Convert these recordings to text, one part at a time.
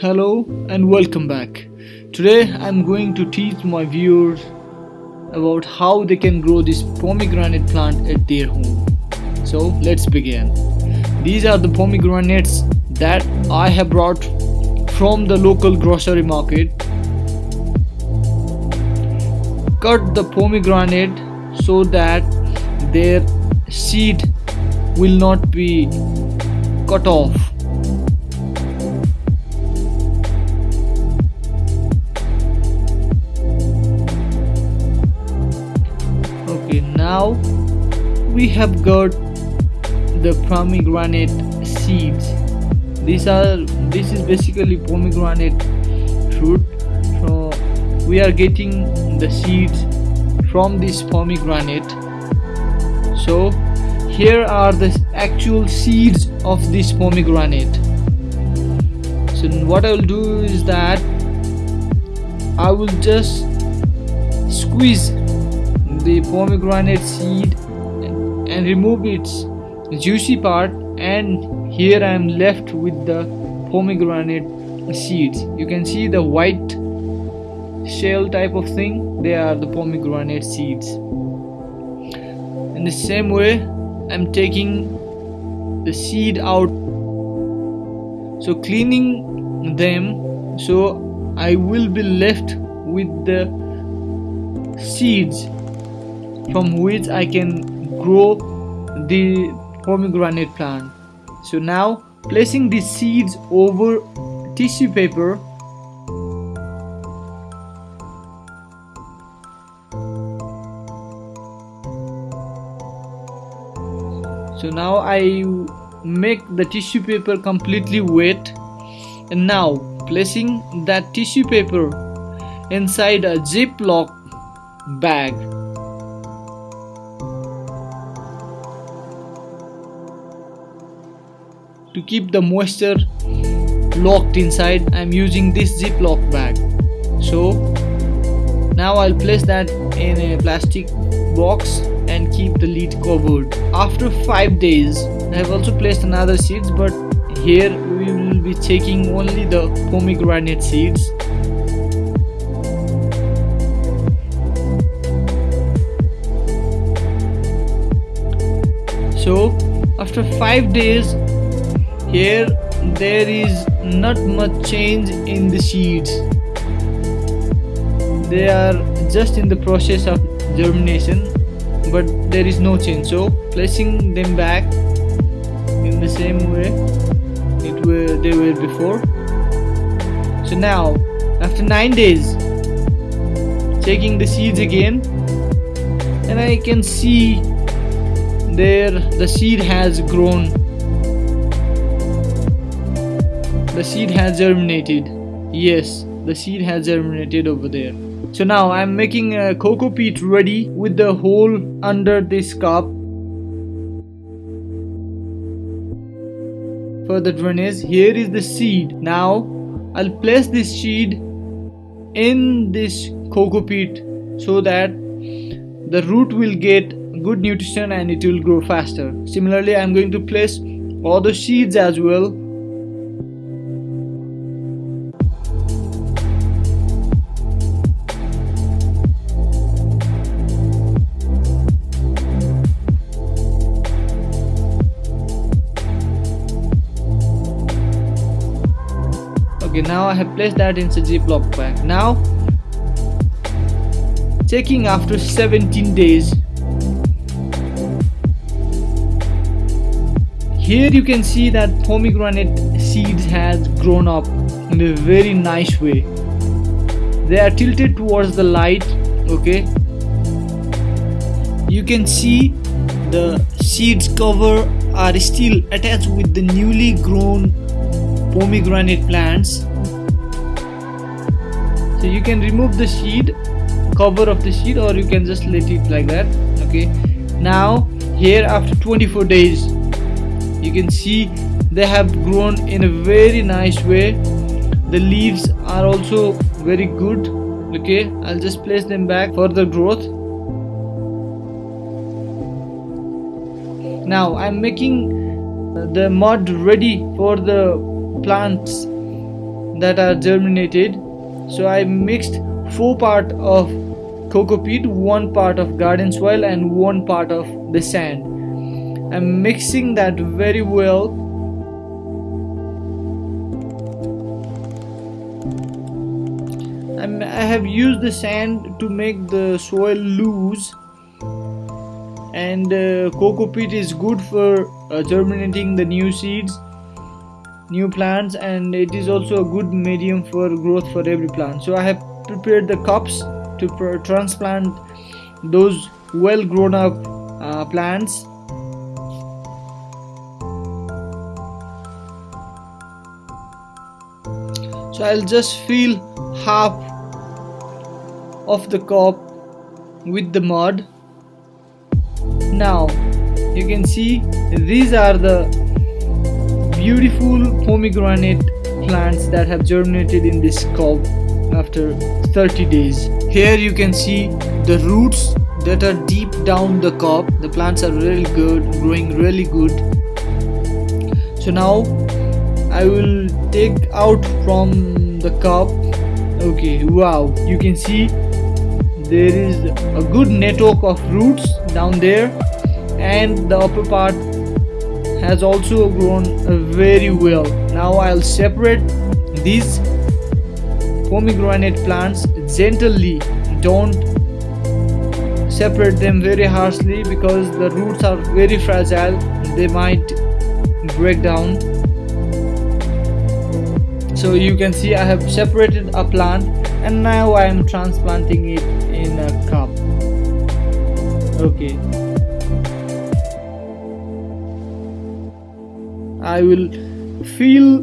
Hello and welcome back. Today I'm going to teach my viewers about how they can grow this pomegranate plant at their home. So let's begin. These are the pomegranates that I have brought from the local grocery market. Cut the pomegranate so that their seed will not be cut off now we have got the pomegranate seeds. These are this is basically pomegranate fruit. So we are getting the seeds from this pomegranate. So here are the actual seeds of this pomegranate. So what I will do is that I will just squeeze the pomegranate seed and remove its juicy part and here I am left with the pomegranate seeds. You can see the white shell type of thing. They are the pomegranate seeds. In the same way I'm taking the seed out. So cleaning them so I will be left with the seeds from which I can grow the pomegranate plant. So now placing the seeds over tissue paper. So now I make the tissue paper completely wet. And now placing that tissue paper inside a ziploc bag to keep the moisture locked inside I'm using this ziploc bag. So now I'll place that in a plastic box and keep the lid covered. After 5 days I have also placed another seeds but here we will be taking only the pomegranate seeds. So after 5 days here there is not much change in the seeds. They are just in the process of germination but there is no change. So placing them back in the same way it were they were before. So now after 9 days checking the seeds again and I can see there the seed has grown the seed has germinated. Yes the seed has germinated over there. So now I'm making a coco peat ready with the hole under this cup. For the drainage here is the seed. Now I'll place this seed in this coco peat so that the root will get good nutrition and it will grow faster. Similarly I'm going to place all the seeds as well now I have placed that in the ziploc bag. Now checking after 17 days. Here you can see that pomegranate seeds has grown up in a very nice way. They are tilted towards the light okay? You can see the seeds cover are still attached with the newly grown pomegranate plants so you can remove the seed cover of the seed or you can just let it like that okay? Now here after 24 days you can see they have grown in a very nice way. The leaves are also very good okay? I'll just place them back for the growth. Now I'm making uh, the mud ready for the plants that are germinated so I mixed 4 part of coco peat 1 part of garden soil and 1 part of the sand. I'm mixing that very well. I'm, I have used the sand to make the soil loose. And uh, coco peat is good for uh, germinating the new seeds new plants and it is also a good medium for growth for every plant. So I have prepared the cups to transplant those well grown up uh, plants. So I'll just fill half of the cup with the mud. Now you can see these are the beautiful pomegranate plants that have germinated in this cup after 30 days. Here you can see the roots that are deep down the cup the plants are really good growing really good. So now I will take out from the cup okay wow you can see there is a good network of roots down there. And the upper part has also grown very well. Now I'll separate these pomegranate plants gently. Don't separate them very harshly because the roots are very fragile. They might break down. So you can see I have separated a plant and now I am transplanting it in a cup. Okay I will fill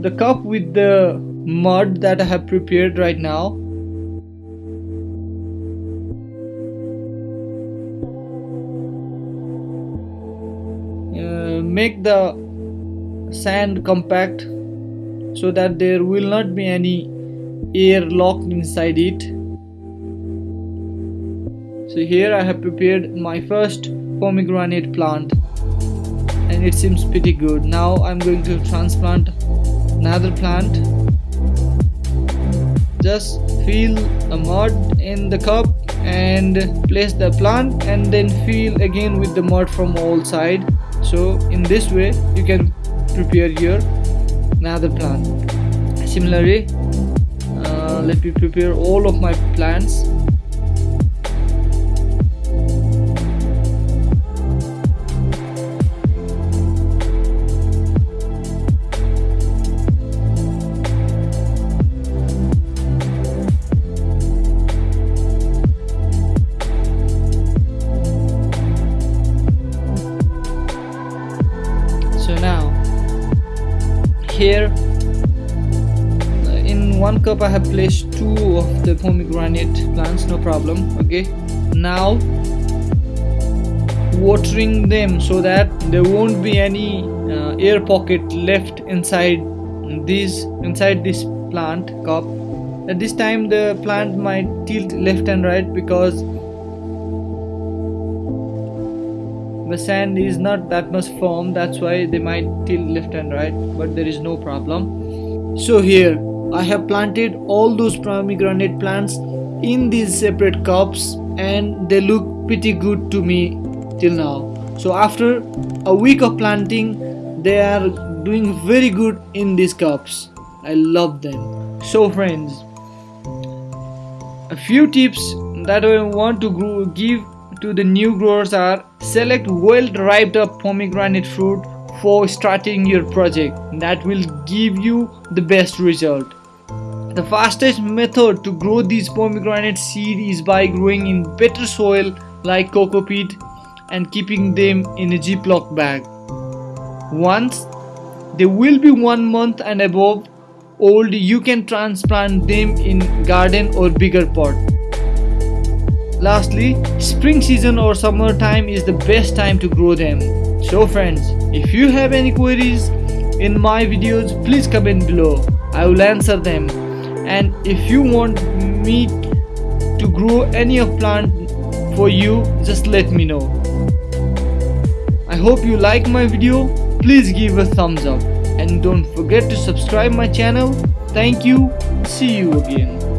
the cup with the mud that I have prepared right now. Uh, make the sand compact so that there will not be any air locked inside it. So here I have prepared my first pomegranate plant and it seems pretty good. Now I'm going to transplant another plant. Just fill a mud in the cup and place the plant and then fill again with the mud from all side. So in this way you can prepare your another plant. Similarly uh, let me prepare all of my plants here. In one cup I have placed two of the pomegranate plants no problem okay? Now watering them so that there won't be any uh, air pocket left inside this inside this plant cup. At this time the plant might tilt left and right because the sand is not that much firm that's why they might tilt left and right but there is no problem. So here I have planted all those pomegranate plants in these separate cups and they look pretty good to me till now. So after a week of planting they are doing very good in these cups. I love them. So friends a few tips that I want to give to the new growers are select well ripe up pomegranate fruit for starting your project that will give you the best result. The fastest method to grow these pomegranate seed is by growing in better soil like coco peat and keeping them in a ziploc bag. Once they will be one month and above old you can transplant them in garden or bigger pot. Lastly, spring season or summer time is the best time to grow them. So friends, if you have any queries in my videos, please comment below. I will answer them. And if you want me to grow any of plant for you, just let me know. I hope you like my video. Please give a thumbs up. and don't forget to subscribe my channel thank you see you again